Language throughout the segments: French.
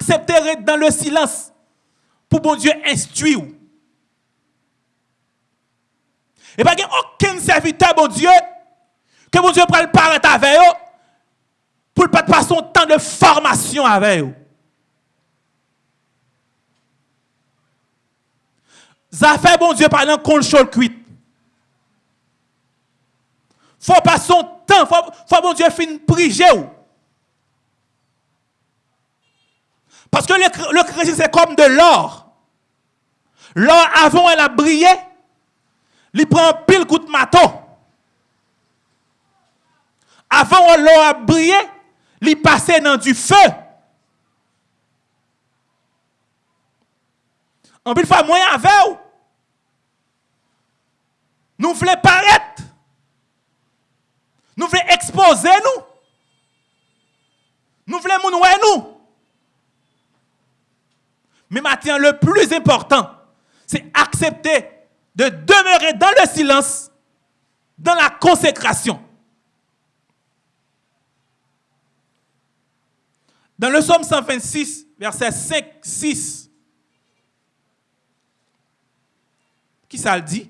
accepter dans le silence pour bon Dieu instruire. Et pas aucun serviteur, bon Dieu, que bon Dieu prenne paraître avec eux pour ne pas passer son temps de formation avec eux. Ça fait bon Dieu par exemple contrôle cuit. Faut pas son temps, faut, faut bon Dieu fin prier. Parce que le, le c'est comme de l'or. L'or avant elle a brillé, il prend pile coup de maton. Avant l'or a brillé, il passait dans du feu. En plus, fois moyen avec vous. Nous voulons paraître. Nous voulons exposer nous. Nous voulons nous nous. Mais maintenant, le plus important, c'est accepter de demeurer dans le silence, dans la consécration. Dans le psaume 126, verset 5, 6, qui ça le dit?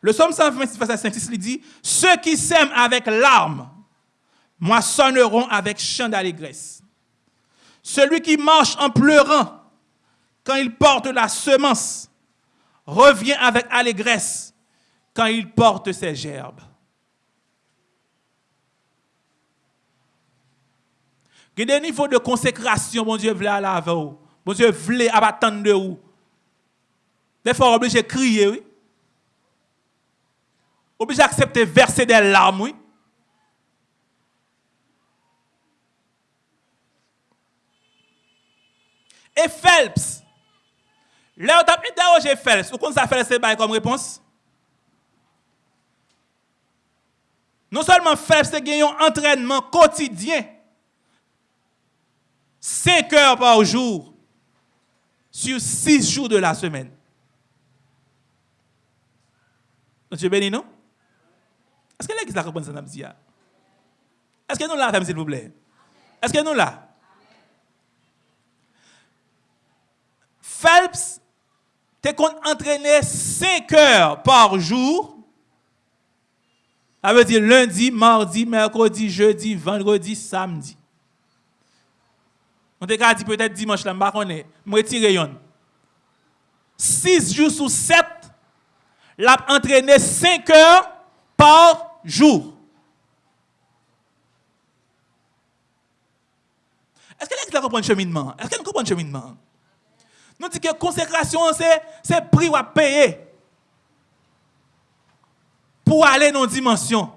Le psaume 126, verset 5, 6, il dit Ceux qui s'aiment avec larmes moissonneront avec chant d'allégresse. Celui qui marche en pleurant quand il porte la semence revient avec allégresse quand il porte ses gerbes. Il y a des niveaux de consécration, mon Dieu, voulait avec vous. Mon Dieu, voulait attendre de vous. Des fois, obligé de crier, oui. Obligé d'accepter verser des larmes, oui. E Phelps. Le ou tap interroge Phelps. Ou kon sa Phelps se bay kom repons? Non solman Phelps se gen yon entrenman kotidyen. 5 heures par jour. Sur 6 jours de la semaine. Monsieur Benny, non? Est-ce que l'église la comprend ça, Est-ce que nous là, s'il vous plaît? Est-ce que nous là? Phelps, tu entraîné 5 heures par jour. Ça veut dire lundi, mardi, mercredi, jeudi, vendredi, samedi. On te dit peut-être dimanche là, je ne je retire yon. 6 jours sur 7, l'a entraîné 5 heures par jour. Est-ce que l'église comprend le cheminement? Est-ce qu'elle comprend le cheminement? Nous disons que la consécration, c'est le prix à payer pour aller dans une dimension.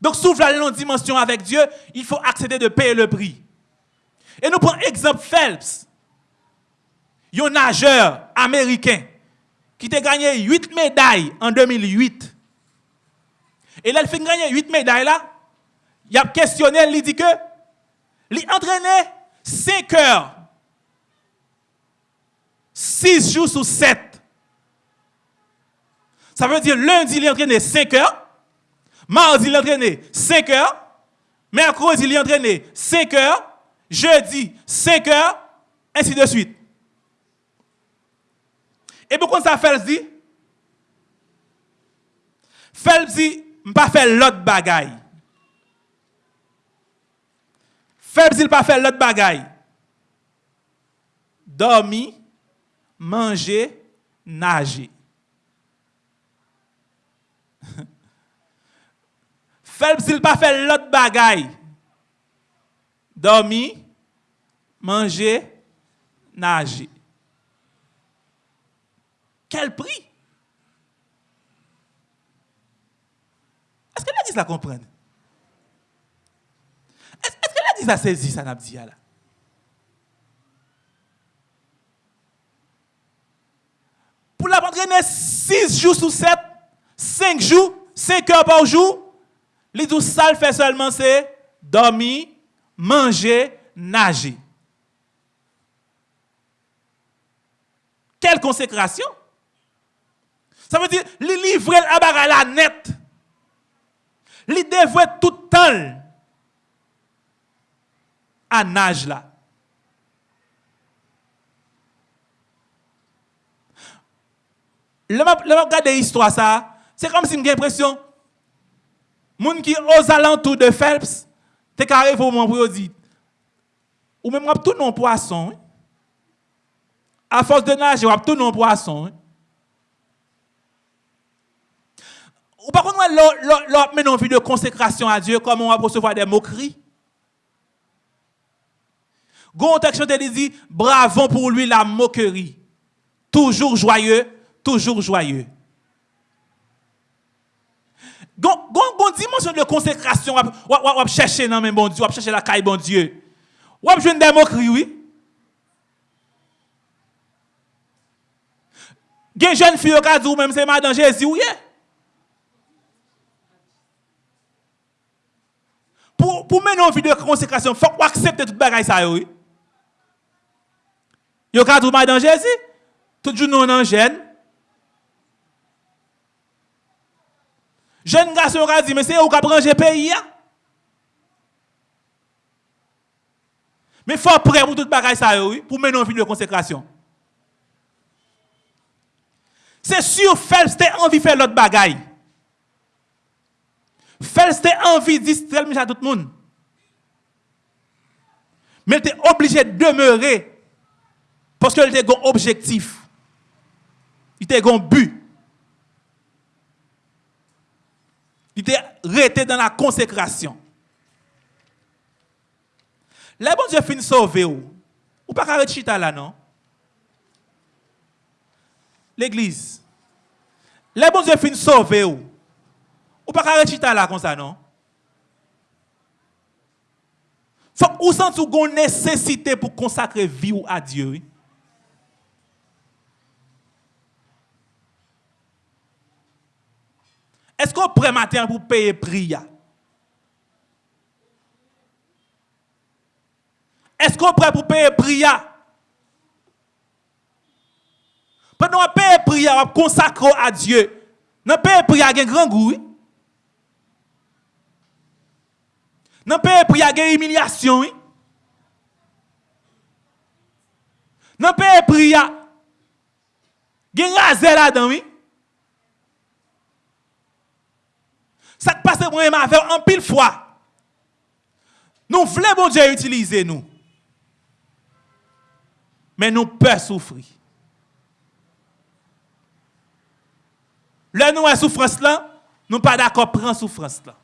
Donc, si vous voulez aller dans une dimension avec Dieu, il faut accéder de payer le prix. Et nous prenons exemple Phelps. Un nageur américain qui a gagné 8 médailles en 2008. Et là, il fait gagner 8 médailles là. Il a questionné, il dit que il entraîné 5 heures. 6 jours sur 7. Ça veut dire lundi, il a entraîné 5 heures. Mardi, il a entraîné 5 heures. Mercredi, il a entraîné 5 heures jeudi, 5 heures, ainsi de suite. Et pourquoi ça fait dit? Phelps dit, pas faire l'autre bagaille. Phelps dit, pas faire l'autre bagaille. Dormir, manger, nager. Phelps dit, pas faire l'autre bagaille. Dormir, manger, nager. Quel prix? Est-ce que l'église la comprend? Est-ce que l'église a saisi ça, Pour la entraîner 6 jours sur 7, 5 jours, 5 heures par jour, les 12 salles fait seulement c'est dormir, manger, nager. Quelle consécration? Ça veut dire, li livrer à la net. Li dévouer tout le temps à nage là. Le m'a regarde l'histoire ça, c'est comme si j'ai l'impression moun qui aux alentours de Phelps, t'es carré au moment pour dire ou même tout non poisson. Hein. À force de nager, on tout non poisson. Hein. Ou par contre, l'autre met une vie de consécration à Dieu, comment on va recevoir des moqueries. Gon texte te dit, bravo pour lui la moquerie. Toujours joyeux, toujours joyeux. Gon, dimension de consécration, on chercher dans bon Dieu, on chercher la caille bon Dieu. On jouer des moqueries, oui. Gen jeune fille qui dit même c'est madame Jésus, oui. Pour, pour mener une vie de consécration, il faut accepter toute bagaille ça, oui. Yo ka dans Jésus. Tout jour nous en. Jeune garçon a dit, mais c'est où qu'a le pays. Mais il faut prêt pour tout bagaille ça, pour mener une vie de consécration. C'est sûr, Phelps a envie de faire l'autre bagaille. Phelps a envie de distraire à tout le monde. Mais il est obligé de demeurer parce qu'il a un objectif. Il a un but. Resté dans la consécration. Là, bon Dieu finit sauver ou. Ou pas arrêter chita là, non? L'église. Là, bon Dieu finit sauver ou. Ou pas arrêter chita là comme ça, non? Faut que vous sentez une nécessité pour consacrer vie à Dieu. Esko pre mater pou peye priya? Esko pre pou peye priya? Pwè nou an peye priya wap konsakro a Diyo. Nan peye priya gen gran goui. Nan peye priya gen imilyasyon. Nan peye priya gen raze la dan wii. Ça qui passe moi m'a fait en pile fois. Nous voulons bon Dieu utiliser nous. Mais nous peur souffrir. Là nous avons souffrance là, nous pas d'accord prendre souffrance là.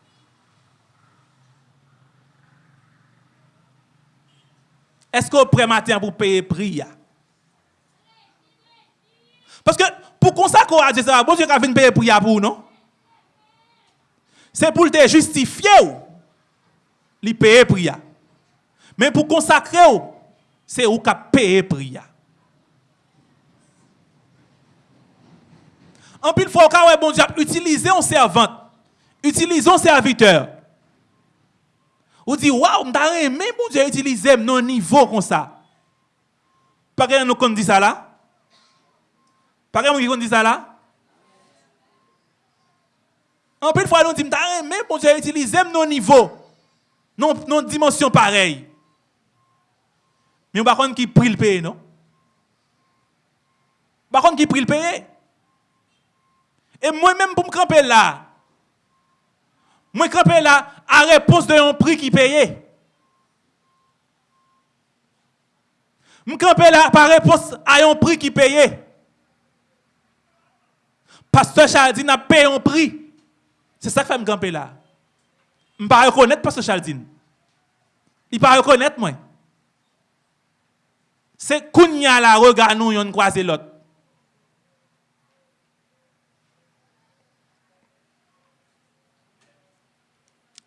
Est-ce qu'on prêt matin pour payer prix Parce que pour consacrer à Dieu, bon Dieu qui venir payer prix pour non c'est pour te justifier ou, li priya. Mais pour consacrer c'est ou qui payer priya. En plus, il faut que bon Dieu utiliser un servante, utiliser un serviteur. Ou dit, waouh, m'ta aimé bon Dieu utiliser non niveau comme ça. Pas que nous dit ça là? Pas que nous dit ça là? En plus, fois, nous disons, mais bon Dieu, utiliser nos niveaux, nos, dimensions pareilles. Mais par contre, qui prie le pays, non? Par contre, qui prie le pays? Et moi-même, pour me camper là, moi, camper là, à réponse de un prix qui paye. Je camper là par réponse à un prix qui paye. Pasteur Chaldine a payé un prix. C'est ça que fait me camper là. Je ne pas reconnaître Pasteur Chaldine. Il ne pas reconnaître moi. C'est Kounia la regard nous yon croisé l'autre.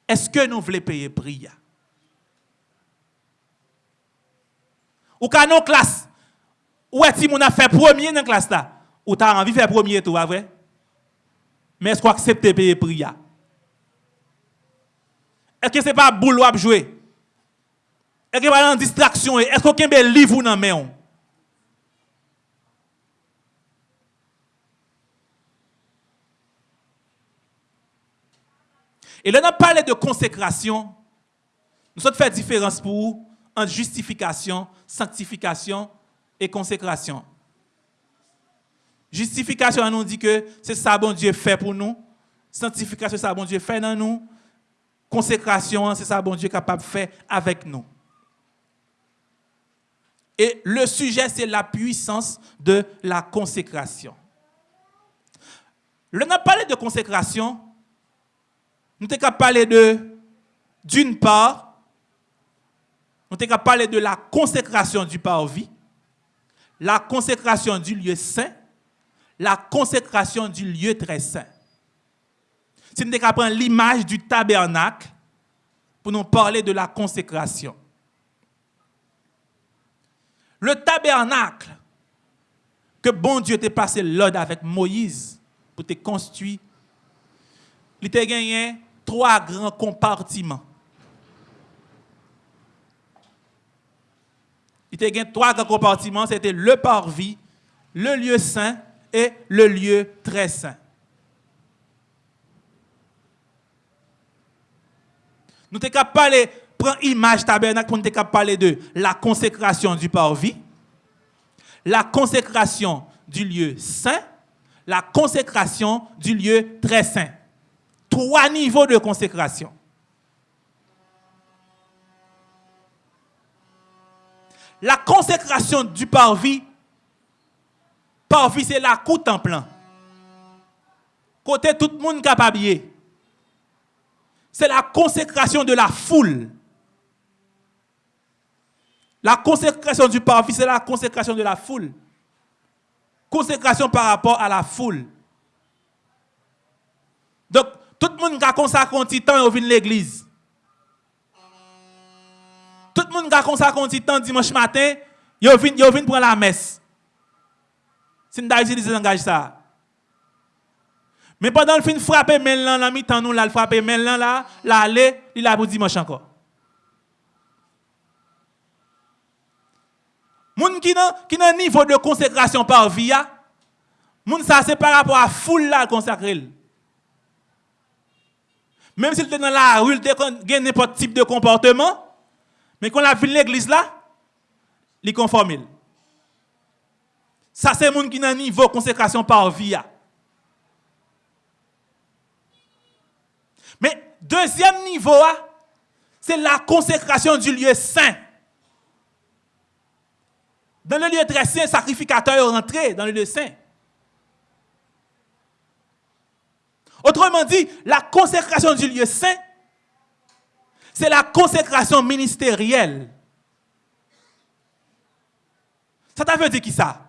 Est-ce que nous voulons payer prix Ou quand nous classe, ou est-ce qu'on a fait premier dans la classe là? Ou tu as envie de faire premier tout, vrai? Mais est-ce qu'on accepte de payer prix Est-ce que ce n'est pas boulot à jouer? Est-ce que pas une distraction? Est-ce qu'on a un livre dans la main? Et là, on a parlé de consécration. Nous avons fait différence pour vous entre justification, sanctification et consécration. Justification, nous dit que c'est ça bon Dieu fait pour nous. Sanctification, c'est ça bon Dieu fait dans nous. Consécration, c'est ça bon Dieu capable de faire avec nous. Et le sujet, c'est la puissance de la consécration. Le n'a parlé de consécration, nous avons parlé de, d'une part, nous avons parlé de la consécration du parvis, la consécration du lieu saint, la consécration du lieu très saint. Si nous avons l'image du tabernacle pour nous parler de la consécration. Le tabernacle que bon Dieu t'a passé l'ordre avec Moïse pour te construire, il t'a gagné trois grands compartiments. Il t'a gagné trois grands compartiments, c'était le parvis, le lieu saint et le lieu très saint. Nous sommes capables parler prend image tabernacle pour nous parler de la consécration du parvis, la consécration du lieu saint, la consécration du lieu très saint. Trois niveaux de consécration. La consécration du parvis, parvis c'est la coute en plein. Côté tout le monde capable. C'est la consécration de la foule. La consécration du parvis, c'est la consécration de la foule. Consécration par rapport à la foule. Donc, tout le monde qui a consacré un petit temps vient l'église. Tout le monde qui a consacré un petit temps dimanche matin, il vient, prendre la messe. Si nous avons utilisé langage ça. Mais pendant le fin frapper maintenant la mi-temps nous là frapper maintenant là, là aller, il a pour dimanche encore. Moun qui n'a qui n'a niveau de consécration par via, moun ça c'est par rapport à foule là consacrer. Même s'il était dans la rue, il était n'importe type de comportement, mais quand la ville l'église là, il conforme. Ça c'est moun qui a un niveau consécration par via. Mais deuxième niveau, c'est la consécration du lieu saint. Dans le lieu très saint, sacrificateur est rentré dans le lieu saint. Autrement dit, la consécration du lieu saint, c'est la consécration ministérielle. Ça t'a veut dire qui ça?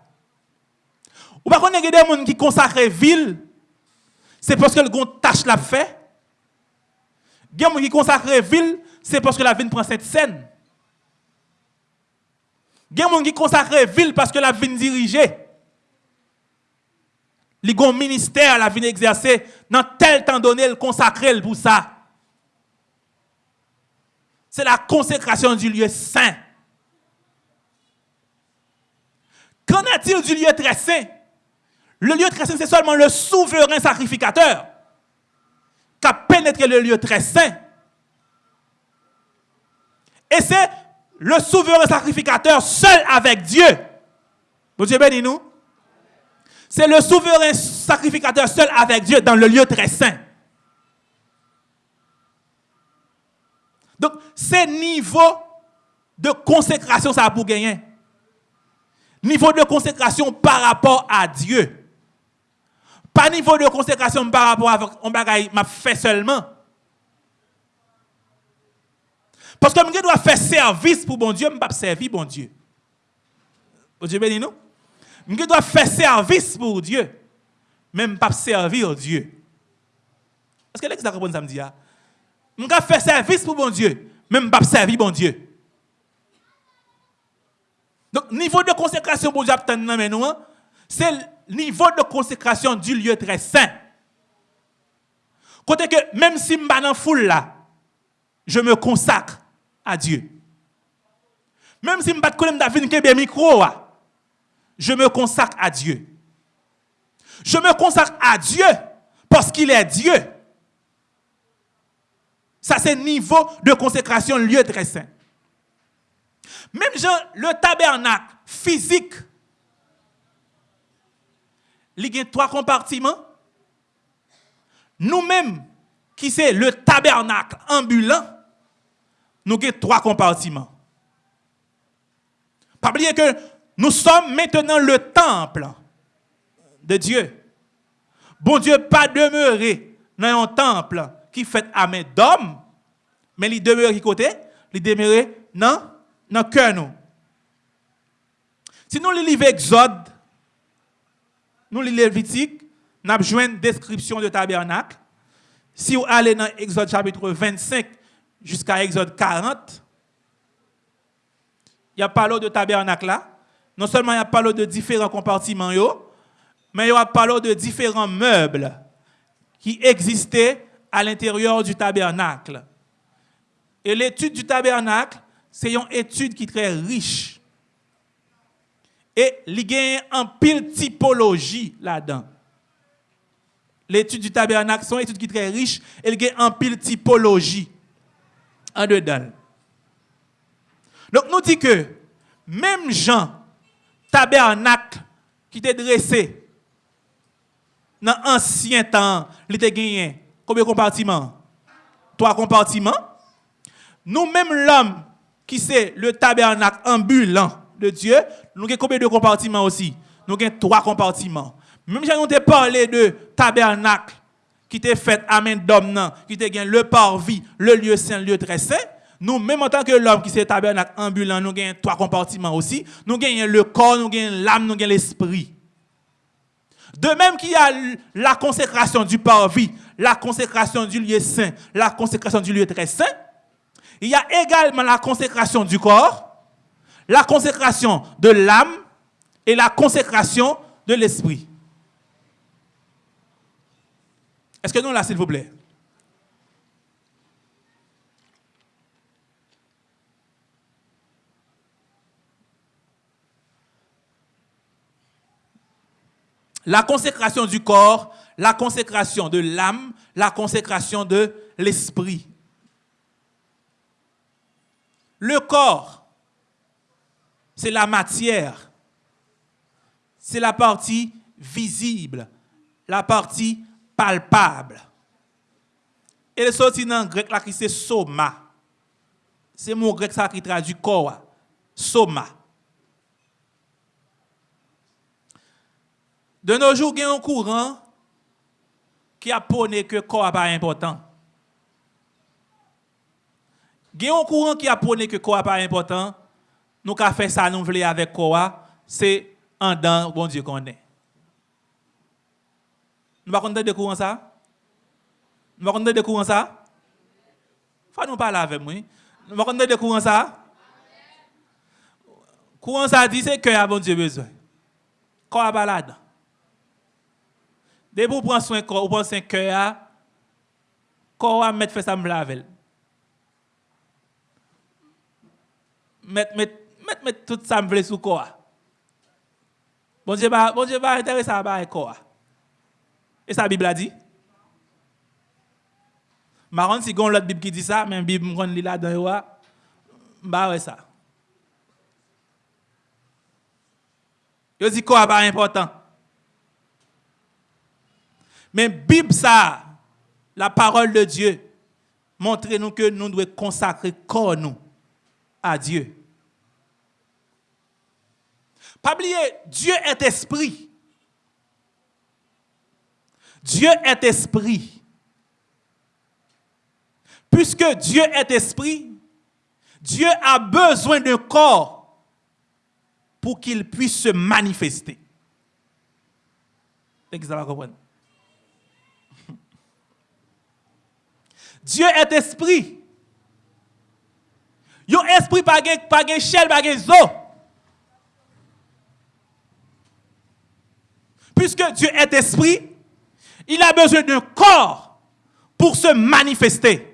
Ou pas a des gens qui consacrent ville, c'est parce que le gon tâche l'a fait. Des gens qui consacrent ville, c'est parce que la ville prend cette scène. Des gens qui consacrent ville parce que la ville dirigée. Les un ministère la vie exercer dans tel temps donné, le consacrer pour ça. C'est la consécration du lieu saint. Qu'en est-il du lieu très saint? Le lieu très saint, c'est seulement le souverain sacrificateur qui a pénétré le lieu très saint. Et c'est le souverain sacrificateur seul avec Dieu. Bon Dieu bénis nous. C'est le souverain sacrificateur seul avec Dieu dans le lieu très saint. Donc, c'est niveau de consécration, ça a pour gagner. Niveau de consécration par rapport à Dieu. Pas niveau de consécration par rapport à un bagage m'a fait seulement. Parce que je dois faire service pour bon Dieu, je ne pas servir bon Dieu. Bon Dieu béni nous. Je dois faire service pour Dieu, même pas servir Dieu. Est-ce que l'exemple comprend ça me dit Je dois faire service pour bon Dieu, même pas servir bon Dieu. Donc, niveau de consécration pour Dieu, c'est le niveau de consécration du lieu très saint. Côté que même si je suis dans foule là, je me consacre à Dieu. Même si je ne pas de micro, je me consacre à Dieu. Je me consacre à Dieu parce qu'il est Dieu. Ça, c'est niveau de consécration, lieu très saint. Même le tabernacle physique il y a trois compartiments. Nous-mêmes, qui c'est le tabernacle ambulant, nous avons trois compartiments. Pas que nous sommes maintenant le temple de Dieu. Bon Dieu pas demeuré dans un temple qui fait à main d'homme, mais il demeure qui côté? Il demeure dans le cœur nous. Si nous lisons Exode, nous lisons Lévitique, nous avons une description de tabernacle. Si vous allez dans Exode chapitre 25 jusqu'à Exode 40, il y a parlé de tabernacle là. Non seulement il y a parlé de différents compartiments, mais il y a parlé de différents meubles qui existaient à l'intérieur du tabernacle. Et l'étude du tabernacle, c'est une étude qui est très riche. Et il y a un pile typologie là-dedans. L'étude du tabernacle, c'est une étude qui est très riche et il y a un pile typologie en dedans. Donc nous dit que même Jean, tabernacle qui était dressé dans l'ancien temps, il était gagné combien de compartiments? Trois compartiments. Nous même l'homme qui c'est le tabernacle ambulant de Dieu, nous avons combien de compartiments aussi? Nous avons trois compartiments. Même si nous avons parlé de tabernacle qui était fait à main d'homme, qui était le parvis, le lieu saint, le lieu très saint, nous, même en tant que l'homme qui s'est tabernacle ambulant, nous avons trois compartiments aussi. Nous avons le corps, nous avons l'âme, nous avons l'esprit. De même qu'il y a la consécration du parvis, la consécration du lieu saint, la consécration du lieu très saint, il y a également la consécration du corps, la consécration de l'âme et la consécration de l'esprit. Est-ce que nous là, s'il vous plaît? la consécration du corps, la consécration de l'âme, la consécration de l'esprit. Le corps, c'est la matière, c'est la partie visible, la partie palpable. Et le sorti dans grec là qui c'est soma. C'est mon grec ça qui traduit corps. Soma. De nos jours, il y a un courant qui a que le corps n'est pas important. Il y a un courant qui a que le corps n'est pas important. Nous avons fait ça, nous voulons avec corps, c'est en dedans, bon Dieu qu'on est. Nous ne pouvons pas courant ça? Nous ne pouvons pas courant ça? Faut nous parler avec moi. Nous ne pouvons pas courant ça? Courant ça dit c'est que bon Dieu besoin. Corps pas là-dedans. Dès que vous prenez soin corps, vous prenez un cœur, corps va mettre fait ça me laver. Mettre mettre mettre tout ça me sous corps. Bon Dieu bon Dieu va intéresser à ba corps. Et ça la Bible a dit? Marron si gon l'autre Bible qui dit ça, mais Bible me li là dans wa ba ouais ça. Yo dit corps pas important. Mais Bible ça, la parole de Dieu, montre-nous que nous devons consacrer corps nous à Dieu. Pas oublier, Dieu est esprit. Dieu est esprit. Puisque Dieu est esprit, Dieu a besoin d'un corps pour qu'il puisse se manifester. Dieu est esprit. Yon esprit pas gen, pas gen chel, pas gen zo. Puisque Dieu est esprit, il a besoin d'un corps pour se manifester.